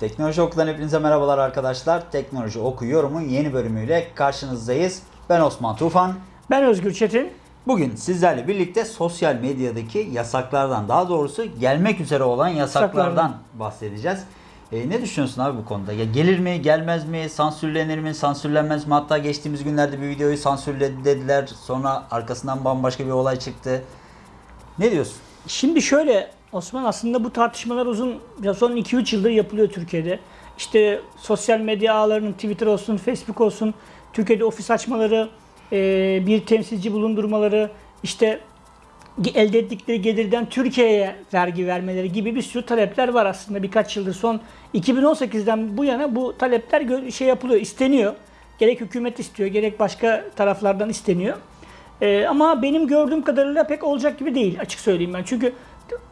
Teknoloji Oku'dan hepinize merhabalar arkadaşlar. Teknoloji Oku yorumun yeni bölümüyle karşınızdayız. Ben Osman Tufan. Ben Özgür Çetin. Bugün sizlerle birlikte sosyal medyadaki yasaklardan, daha doğrusu gelmek üzere olan yasaklardan Yasaklardan. bahsedeceğiz. E, ne düşünüyorsun abi bu konuda? Ya gelir mi, gelmez mi, sansürlenir mi, sansürlenmez mi? Hatta geçtiğimiz günlerde bir videoyu sansürledi dediler. Sonra arkasından bambaşka bir olay çıktı. Ne diyorsun? Şimdi şöyle Osman aslında bu tartışmalar uzun ya son 2-3 yıldır yapılıyor Türkiye'de. İşte sosyal medya ağlarının Twitter olsun, Facebook olsun, Türkiye'de ofis açmaları, e, bir temsilci bulundurmaları, işte elde ettikleri gelirden Türkiye'ye vergi vermeleri gibi bir sürü talepler var aslında birkaç yıldır. Son 2018'den bu yana bu talepler şey yapılıyor, isteniyor. Gerek hükümet istiyor, gerek başka taraflardan isteniyor. Ee, ama benim gördüğüm kadarıyla pek olacak gibi değil açık söyleyeyim ben. Çünkü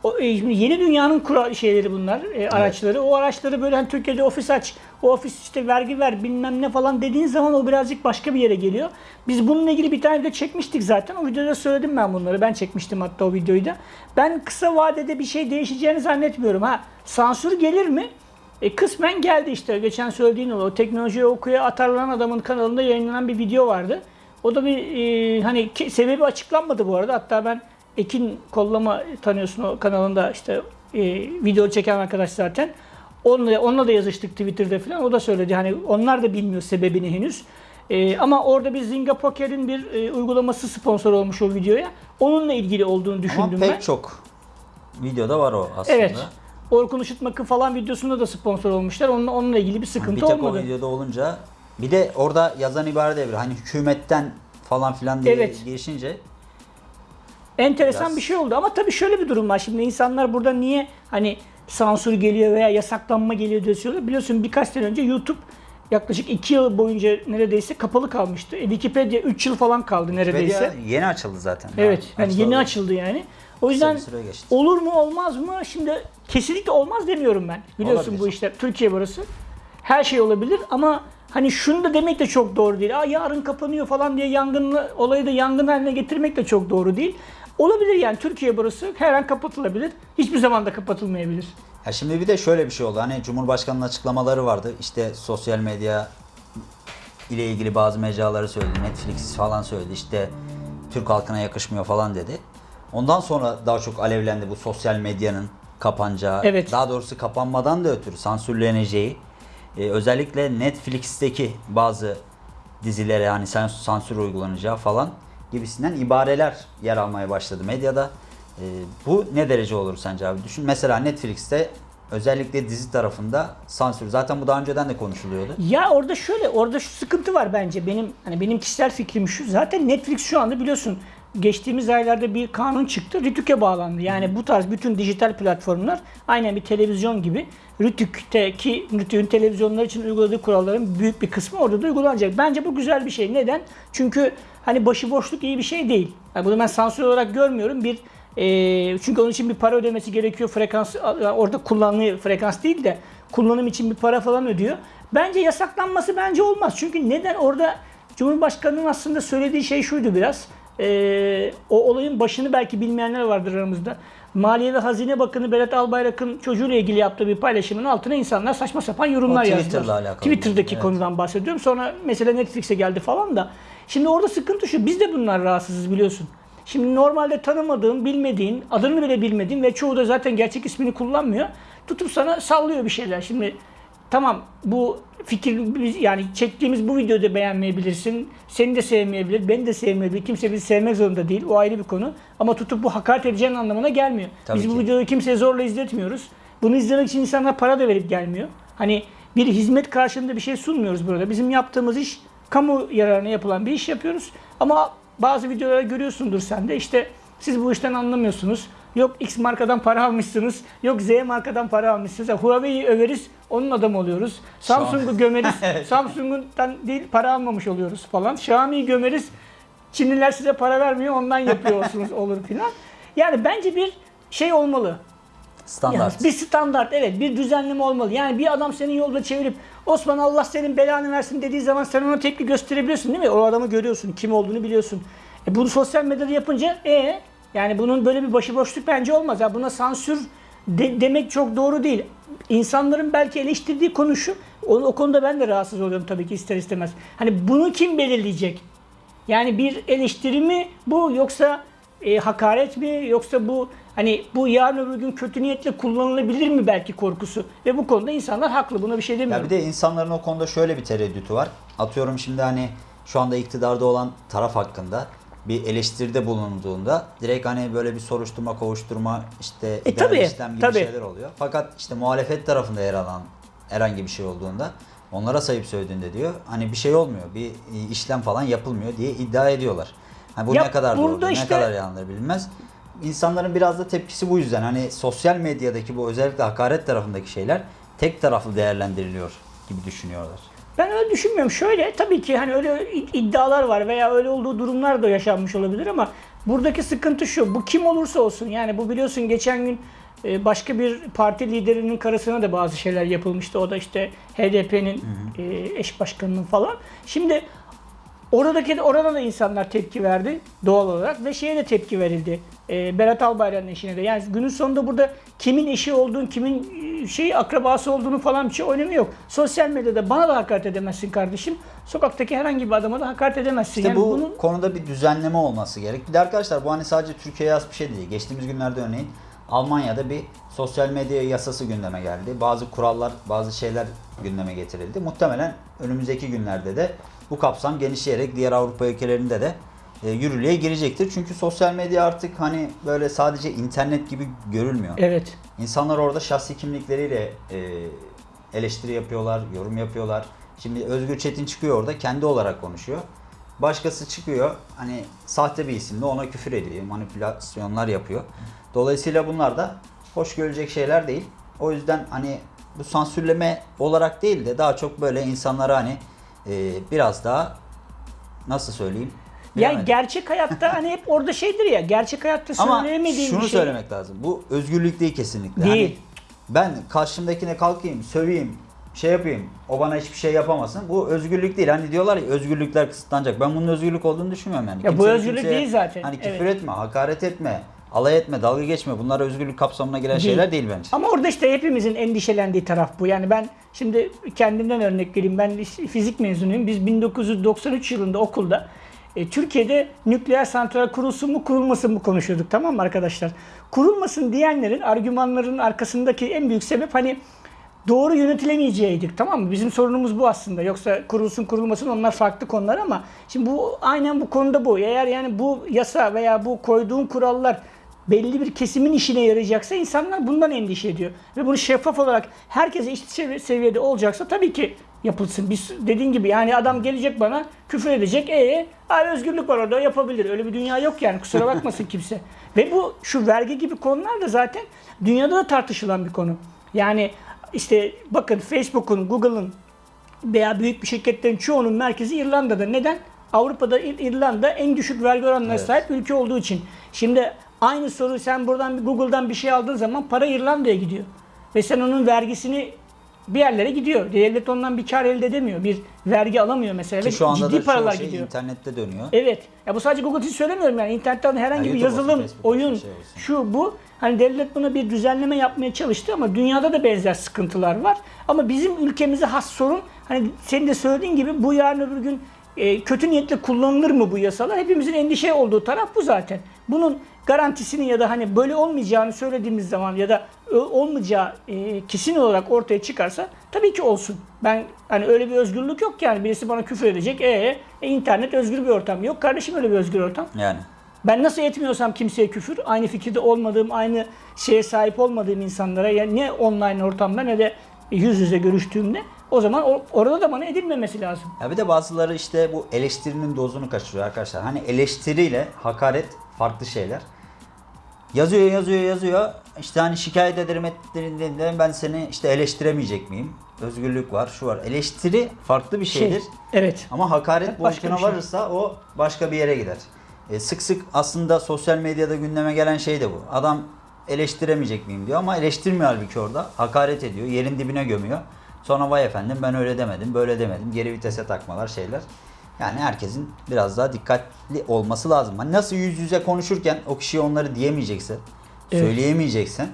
o, e, şimdi yeni dünyanın kura şeyleri bunlar, e, araçları. O araçları böyle hani Türkiye'de ofis aç, o ofis işte vergi ver bilmem ne falan dediğin zaman o birazcık başka bir yere geliyor. Biz bununla ilgili bir tane video çekmiştik zaten. O videoda söyledim ben bunları. Ben çekmiştim hatta o videoyu da. Ben kısa vadede bir şey değişeceğini zannetmiyorum. Ha sansür gelir mi? E, kısmen geldi işte. Geçen söylediğin o, o teknolojiyi okuya atarlanan adamın kanalında yayınlanan bir video vardı. O da bir e, hani sebebi açıklanmadı bu arada. Hatta ben Ekin Kollama tanıyorsun o kanalında işte e, video çeken arkadaş zaten. Onunla, onunla da yazıştık Twitter'da falan. O da söyledi hani onlar da bilmiyor sebebini henüz. E, ama orada bir Zynga Poker'in bir e, uygulaması sponsor olmuş o videoya. Onunla ilgili olduğunu Ama düşündüm pek ben. çok videoda var o aslında. Evet. Orkun Işıtmak'ın falan videosunda da sponsor olmuşlar. Onunla, onunla ilgili bir bir sıkıntı tek olmadı. o videoda olunca bir de orada yazan ibare de bir hani hükümetten falan filan diye Evet. geçince Enteresan Biraz- bir şey oldu ama tabii şöyle bir durum var. Şimdi insanlar burada niye hani sansür geliyor veya yasaklanma geliyor diye söylüyor. Biliyorsun birkaç sene önce YouTube yaklaşık 2 yıl boyunca neredeyse kapalı kalmıştı. E, Wikipedia 3 yıl falan kaldı neredeyse. Wikipedia yeni açıldı zaten. Evet. Yani yeni açılalı açıldı yani. O yüzden olur mu olmaz mı? Şimdi kesinlikle olmaz demiyorum ben. Biliyorsun Olabilir. bu işler Türkiye burası. Her şey olabilir ama hani şunu da demek de çok doğru değil. Aa yarın kapanıyor falan diye yangınlı olayı da yangın haline getirmek de çok doğru değil. Olabilir yani Türkiye burası her an kapatılabilir. Hiçbir zaman da kapatılmayabilir. Ya şimdi bir de şöyle bir şey oldu. Hani Cumhurbaşkanı'nın açıklamaları vardı. İşte sosyal medya ile ilgili bazı mecraları söyledi. Netflix falan söyledi. İşte Türk halkına yakışmıyor falan dedi. Ondan sonra daha çok alevlendi bu sosyal medyanın kapanacağı. Evet. Daha doğrusu kapanmadan da ötürü sansürleneceği. Ee, özellikle Netflix'teki bazı dizilere yani sans- sansür uygulanacağı falan gibisinden ibareler yer almaya başladı medyada. Ee, bu ne derece olur sence abi? Düşün mesela Netflix'te özellikle dizi tarafında sansür. Zaten bu daha önceden de konuşuluyordu. Ya orada şöyle, orada şu sıkıntı var bence. Benim hani benim kişisel fikrim şu. Zaten Netflix şu anda biliyorsun geçtiğimiz aylarda bir kanun çıktı. Rütük'e bağlandı. Yani bu tarz bütün dijital platformlar aynen bir televizyon gibi Rütük'teki Rütük'ün televizyonlar için uyguladığı kuralların büyük bir kısmı orada da uygulanacak. Bence bu güzel bir şey. Neden? Çünkü hani başıboşluk iyi bir şey değil. Yani bunu ben sansür olarak görmüyorum. Bir e, çünkü onun için bir para ödemesi gerekiyor. Frekans orada kullanılan frekans değil de kullanım için bir para falan ödüyor. Bence yasaklanması bence olmaz. Çünkü neden orada Cumhurbaşkanı'nın aslında söylediği şey şuydu biraz. E, o olayın başını belki bilmeyenler vardır aramızda. Maliye ve Hazine Bakanı Berat Albayrak'ın çocuğuyla ilgili yaptığı bir paylaşımın altına insanlar saçma sapan yorumlar yazdılar. Twitter'la alakalı. Twitter'daki Evet. konudan bahsediyorum. Sonra mesela Netflix'e geldi falan da. Şimdi orada sıkıntı şu. Biz de bunlar rahatsızız biliyorsun. Şimdi normalde tanımadığın, bilmediğin, adını bile bilmediğin ve çoğu da zaten gerçek ismini kullanmıyor. Tutup sana sallıyor bir şeyler. Şimdi tamam bu fikir yani çektiğimiz bu videoyu da beğenmeyebilirsin. Seni de sevmeyebilir, beni de sevmeyebilir. Kimse bizi sevmek zorunda değil. O ayrı bir konu. Ama tutup bu hakaret edeceğin anlamına gelmiyor. Tabii biz bu ki. videoyu kimseye zorla izletmiyoruz. Bunu izlemek için insanlar para da verip gelmiyor. Hani bir hizmet karşılığında bir şey sunmuyoruz burada. Bizim yaptığımız iş kamu yararına yapılan bir iş yapıyoruz. Ama bazı videolarda görüyorsundur sen de işte siz bu işten anlamıyorsunuz. Yok X markadan para almışsınız. Yok Z markadan para almışsınız. Ya Huawei'yi överiz, onun adamı oluyoruz. Samsung'u gömeriz, Samsung'dan değil para almamış oluyoruz falan. Xiaomi'yi gömeriz, Çinliler size para vermiyor, ondan yapıyorsunuz olur filan. Yani bence bir şey olmalı. Standart. Yani bir standart evet bir düzenleme olmalı. Yani bir adam senin yolda çevirip Osman Allah senin belanı versin dediği zaman sen ona tepki gösterebiliyorsun değil mi? O adamı görüyorsun, kim olduğunu biliyorsun. E bunu sosyal medyada yapınca e yani bunun böyle bir başıboşluk bence olmaz. Ya buna sansür de- demek çok doğru değil. İnsanların belki eleştirdiği konu şu. O, o konuda ben de rahatsız oluyorum tabii ki ister istemez. Hani bunu kim belirleyecek? Yani bir eleştiri mi bu yoksa e, hakaret mi yoksa bu hani bu yarın öbür gün kötü niyetle kullanılabilir mi belki korkusu ve bu konuda insanlar haklı buna bir şey Ya demiyorum. bir de insanların o konuda şöyle bir tereddütü var. Atıyorum şimdi hani şu anda iktidarda olan taraf hakkında bir eleştiride bulunduğunda direkt hani böyle bir soruşturma, kovuşturma, işte E, tabii, işlem gibi tabii. şeyler oluyor. Fakat işte muhalefet tarafında yer alan herhangi bir şey olduğunda onlara sayıp söylediğinde diyor hani bir şey olmuyor, bir e, işlem falan yapılmıyor diye iddia ediyorlar. Hani bu Ya ne kadar doğru, ne işte- kadar yandır bilinmez. İnsanların biraz da tepkisi bu yüzden. Hani sosyal medyadaki bu özellikle hakaret tarafındaki şeyler tek taraflı değerlendiriliyor gibi düşünüyorlar. Ben öyle düşünmüyorum. Şöyle tabii ki hani öyle iddialar var veya öyle olduğu durumlar da yaşanmış olabilir ama buradaki sıkıntı şu. Bu kim olursa olsun yani bu biliyorsun geçen gün e, başka bir parti liderinin karısına da bazı şeyler yapılmıştı. O da işte HDP'nin e, eş başkanının falan. Şimdi Oradaki orada da insanlar tepki verdi doğal olarak ve şeye de tepki verildi. E, Berat Albayrak'ın eşine de. Yani günün sonunda burada kimin eşi olduğunu, kimin e, şey akrabası olduğunu falan bir şey önemi yok. Sosyal medyada bana da hakaret edemezsin kardeşim. Sokaktaki herhangi bir adama da hakaret edemezsin. İşte yani bu bunun konuda bir düzenleme olması gerek. Bir de arkadaşlar bu hani sadece Türkiye'ye has bir şey değil. Geçtiğimiz günlerde örneğin Almanya'da bir sosyal medya yasası gündeme geldi. Bazı kurallar, bazı şeyler gündeme getirildi. Muhtemelen önümüzdeki günlerde de bu kapsam genişleyerek diğer Avrupa ülkelerinde de e, yürürlüğe girecektir. Çünkü sosyal medya artık hani böyle sadece internet gibi görülmüyor. evet. İnsanlar orada şahsi kimlikleriyle e, eleştiri yapıyorlar, yorum yapıyorlar. Şimdi Özgür Çetin çıkıyor orada kendi olarak konuşuyor. Başkası çıkıyor hani sahte bir isimle ona küfür ediyor, manipülasyonlar yapıyor. Dolayısıyla bunlar da hoş görülecek şeyler değil. O yüzden hani bu sansürleme olarak değil de daha çok böyle insanlara hani e, biraz daha nasıl söyleyeyim? Yani gerçek hayatta hani hep orada şeydir ya gerçek hayatta Ama söyleyemediğin şunu şey. söylemek lazım. Bu özgürlük değil kesinlikle. Değil. Hani ben karşımdakine kalkayım, söveyim, şey yapayım, o bana hiçbir şey yapamasın. Bu özgürlük değil. Hani diyorlar ya özgürlükler kısıtlanacak. Ben bunun özgürlük olduğunu düşünmüyorum yani. Ya bu Kimsenin özgürlük kimseye değil zaten. Hani küfür Evet. etme, hakaret etme, alay etme, dalga geçme. Bunlar özgürlük kapsamına giren Değil. şeyler değil bence. Ama orada işte hepimizin endişelendiği taraf bu. Yani ben şimdi kendimden örnek vereyim. Ben fizik mezunuyum. Biz 1993 yılında okulda e, Türkiye'de nükleer santral kurulsun mu kurulmasın mı konuşuyorduk tamam mı arkadaşlar? Kurulmasın diyenlerin argümanların arkasındaki en büyük sebep hani doğru yönetilemeyeceğiydik tamam mı? Bizim sorunumuz bu aslında. Yoksa kurulsun kurulmasın onlar farklı konular ama şimdi bu aynen bu konuda bu. Eğer yani bu yasa veya bu koyduğun kurallar belli bir kesimin işine yarayacaksa insanlar bundan endişe ediyor. Ve bunu şeffaf olarak herkese eşit sevi- seviyede olacaksa tabii ki yapılsın. Biz dediğin gibi yani adam gelecek bana küfür edecek. E abi özgürlük var orada yapabilir. Öyle bir dünya yok yani kusura bakmasın kimse. Ve bu şu vergi gibi konular da zaten dünyada da tartışılan bir konu. Yani işte bakın Facebook'un, Google'ın veya büyük bir şirketlerin çoğunun merkezi İrlanda'da. Neden? Avrupa'da İr- İrlanda en düşük vergi oranlarına Evet. sahip ülke olduğu için. Şimdi aynı soru sen buradan Google'dan bir şey aldığın zaman para İrlanda'ya gidiyor. Ve sen onun vergisini bir yerlere gidiyor. Devlet ondan bir kar elde edemiyor. Bir vergi alamıyor mesela. Ki şu anda ciddi da paralar şey gidiyor. internette dönüyor. Evet. Ya bu sadece Google için söylemiyorum yani. İnternetten herhangi Ya bir YouTube yazılım, olsun, oyun, şey olsun. şu bu. Hani devlet buna bir düzenleme yapmaya çalıştı ama dünyada da benzer sıkıntılar var. Ama bizim ülkemize has sorun hani senin de söylediğin gibi bu yarın öbür gün e, kötü niyetle kullanılır mı bu yasalar? Hepimizin endişe olduğu taraf bu zaten. Bunun garantisini ya da hani böyle olmayacağını söylediğimiz zaman ya da ö- olmayacağı e, kesin olarak ortaya çıkarsa tabii ki olsun. Ben hani öyle bir özgürlük yok yani birisi bana küfür edecek. E, e internet özgür bir ortam. Yok kardeşim öyle bir özgür ortam. Yani. Ben nasıl etmiyorsam kimseye küfür, aynı fikirde olmadığım, aynı şeye sahip olmadığım insanlara ya ne online ortamda ne de yüz yüze görüştüğümde o zaman orada da bana edilmemesi lazım. Ya bir de bazıları işte bu eleştirinin dozunu kaçırıyor arkadaşlar. Hani eleştiriyle hakaret farklı şeyler. Yazıyor yazıyor yazıyor. İşte hani şikayet ederim ettiğinde ben seni işte eleştiremeyecek miyim? Özgürlük var, şu var. Eleştiri farklı bir şeydir. Şey, evet. Ama hakaret başka boyutuna şey. varırsa o başka bir yere gider. E, sık sık aslında sosyal medyada gündeme gelen şey de bu. Adam eleştiremeyecek miyim diyor ama eleştirmiyor halbuki orada. Hakaret ediyor, yerin dibine gömüyor. Sonra vay efendim ben öyle demedim, böyle demedim. Geri vitese takmalar şeyler. Yani herkesin biraz daha dikkatli olması lazım. Hani nasıl yüz yüze konuşurken o kişiye onları diyemeyeceksin, Evet. söyleyemeyeceksin.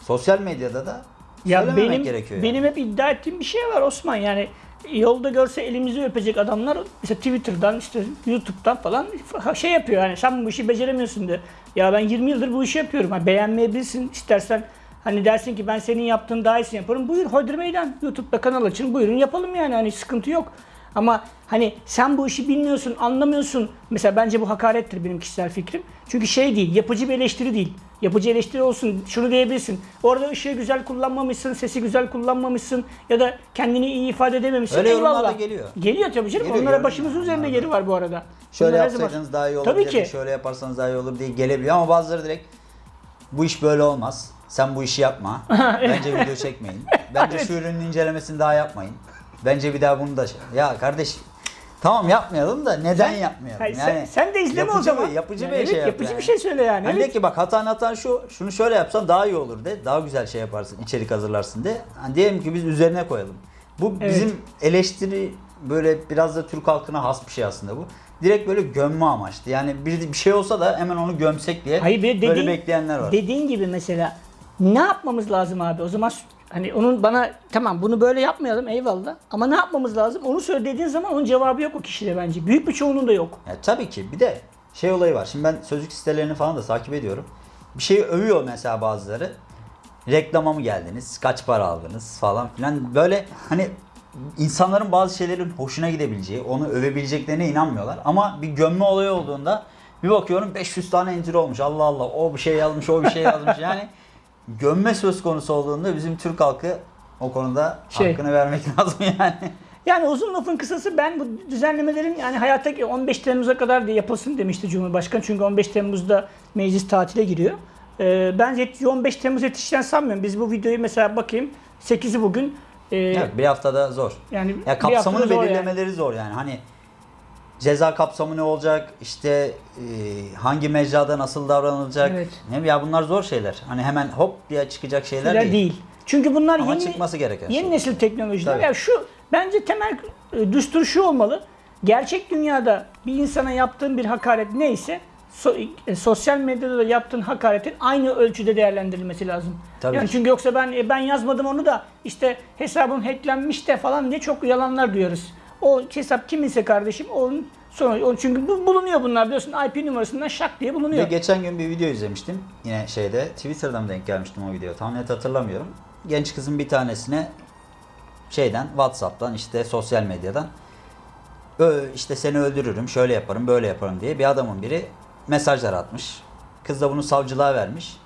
sosyal medyada da Ya benim gerekiyor. yani. benim hep iddia ettiğim bir şey var Osman yani yolda görse elimizi öpecek adamlar mesela Twitter'dan işte YouTube'dan falan şey yapıyor yani sen bu işi beceremiyorsun diyor. Ya ben 20 yıldır bu işi yapıyorum. Ha, beğenmeyebilirsin istersen hani dersin ki ben senin yaptığın daha iyisini yaparım. Buyur Hodri Meydan YouTube'da kanal açın buyurun yapalım yani hani sıkıntı yok. Ama hani sen bu işi bilmiyorsun, anlamıyorsun. Mesela bence bu hakarettir benim kişisel fikrim. Çünkü şey değil, yapıcı bir eleştiri değil. Yapıcı eleştiri olsun, şunu diyebilirsin. Orada ışığı güzel kullanmamışsın, sesi güzel kullanmamışsın ya da kendini iyi ifade edememişsin. Öyle yorumlar da geliyor. Geliyor tabii canım. Geliyor, Onlara başımızın yani üzerinde yeri var bu arada. Şöyle Bunlar yapsaydınız daha iyi olur Tabii ki. şöyle yaparsanız daha iyi olur diye gelebiliyor ama bazıları direkt bu iş böyle olmaz. Sen bu işi yapma. Bence video çekmeyin. Bence şu ürünün incelemesini daha yapmayın. Bence bir daha bunu da şey- Ya kardeş tamam yapmayalım da neden Sen- yapmayalım? Hayır, yani sen, sen de izleme o zaman. Bir, yapıcı Yani bir evet, şey yap yapıcı yani. bir şey söyle yani. Hani evet. de ki bak hatan hatan şu, şunu şöyle yapsan daha iyi olur de. Daha güzel şey yaparsın, içerik hazırlarsın de. Hani diyelim ki biz üzerine koyalım. Bu Evet. bizim eleştiri böyle biraz da Türk halkına has bir şey aslında bu. Direkt böyle gömme amaçlı. Yani bir, bir şey olsa da hemen onu gömsek diye Hayır böyle dediğin, bekleyenler var. dediğin gibi mesela ne yapmamız lazım abi? O zaman hani onun bana tamam bunu böyle yapmayalım eyvallah ama ne yapmamız lazım? Onu söyle dediğin zaman onun cevabı yok o kişide bence. Büyük bir çoğunluğunda yok. Ya tabii ki bir de şey olayı var. Şimdi ben sözlük sitelerini falan da takip ediyorum. Bir şeyi övüyor mesela bazıları. Reklama mı geldiniz? Kaç para aldınız falan filan. Böyle hani insanların bazı şeylerin hoşuna gidebileceği, onu övebileceklerine inanmıyorlar. Ama bir gömme olayı olduğunda bir bakıyorum 500 tane entry olmuş. Allah Allah o bir şey yazmış, o bir şey yazmış. Yani gömme söz konusu olduğunda bizim Türk halkı o konuda Şey- hakkını vermek lazım yani. Yani uzun lafın kısası ben bu düzenlemelerin yani hayatta 15 Temmuz'a kadar diye yapılsın demişti Cumhurbaşkanı. Çünkü 15 Temmuz'da meclis tatile giriyor. Ee, ben yet- 15 Temmuz yetişeceğini sanmıyorum. Biz bu videoyu mesela bakayım 8'i bugün. Ee, Evet, bir haftada zor. Yani Ya kapsamını zor yani. belirlemeleri zor yani. Hani ceza kapsamı ne olacak? İşte e, hangi mecrada nasıl davranılacak? Evet. Ne ya bunlar zor şeyler. Hani hemen hop diye çıkacak şeyler Şeyler değil. değil. Çünkü bunlar Ama yeni çıkması gereken yeni şey. nesil teknolojiler. Tabii. Ya şu bence temel e, düstur şu olmalı. Gerçek dünyada bir insana yaptığın bir hakaret neyse so- e, sosyal medyada da yaptığın hakaretin aynı ölçüde değerlendirilmesi lazım. Tabii. Yani çünkü yoksa ben e, ben yazmadım onu da işte hesabım hacklenmiş de falan diye çok yalanlar duyuyoruz. O hesap kiminse kardeşim onun sonra o çünkü bu bulunuyor bunlar biliyorsun IP numarasından şak diye Ve bulunuyor. geçen gün bir video izlemiştim. Yine şeyde Twitter'dan denk gelmiştim o video. Tam net hatırlamıyorum. Genç kızın bir tanesine şeyden WhatsApp'tan işte sosyal medyadan "Ö, işte seni öldürürüm, şöyle yaparım, böyle yaparım diye bir adamın biri mesajlar atmış. Kız da bunu savcılığa vermiş.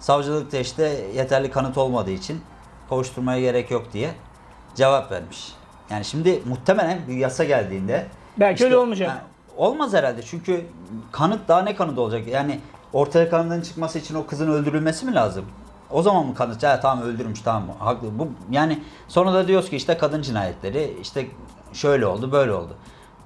Savcılıkta işte yeterli kanıt olmadığı için kovuşturmaya gerek yok diye cevap vermiş. Yani şimdi muhtemelen bir yasa geldiğinde Belki öyle olmayacak. yani olmaz herhalde çünkü kanıt daha ne kanıt olacak? Yani ortaya kanıtın çıkması için o kızın öldürülmesi mi lazım? O zaman mı kanıt? Ya tamam öldürmüş tamam haklı. Bu yani sonra da diyoruz ki işte kadın cinayetleri işte şöyle oldu böyle oldu.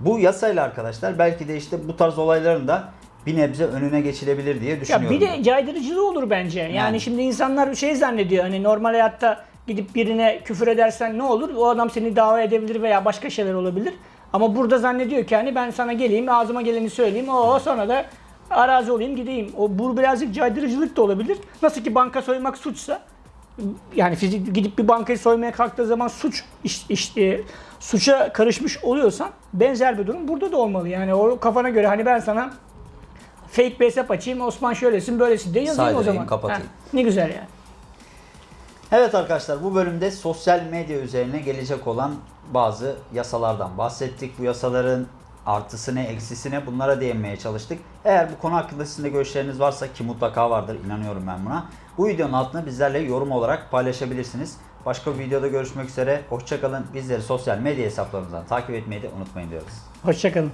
Bu yasayla arkadaşlar belki de işte bu tarz olayların da bir nebze önüne geçilebilir diye Ya düşünüyorum. bir de caydırıcılığı olur bence. Yani, Yani. şimdi insanlar şey zannediyor hani normal hayatta gidip birine küfür edersen ne olur? O adam seni dava edebilir veya başka şeyler olabilir. Ama burada zannediyor ki hani ben sana geleyim ağzıma geleni söyleyeyim o sonra da arazi olayım gideyim. O bu birazcık caydırıcılık da olabilir. Nasıl ki banka soymak suçsa yani fizik gidip bir bankayı soymaya kalktığı zaman suç iş, iş- e, suça karışmış oluyorsan benzer bir durum burada da olmalı. Yani o kafana göre hani ben sana fake bir hesap açayım Osman şöylesin böylesin diye yazayım o Saydırayım, zaman. kapatayım. Ha, ne güzel yani. Evet arkadaşlar bu bölümde sosyal medya üzerine gelecek olan bazı yasalardan bahsettik. Bu yasaların artısı ne, bunlara değinmeye çalıştık. Eğer bu konu hakkında sizin de görüşleriniz varsa ki mutlaka vardır inanıyorum ben buna. Bu videonun altına bizlerle yorum olarak paylaşabilirsiniz. Başka bir videoda görüşmek üzere. Hoşçakalın. Bizleri sosyal medya hesaplarımızdan takip etmeyi de unutmayın diyoruz. Hoşçakalın.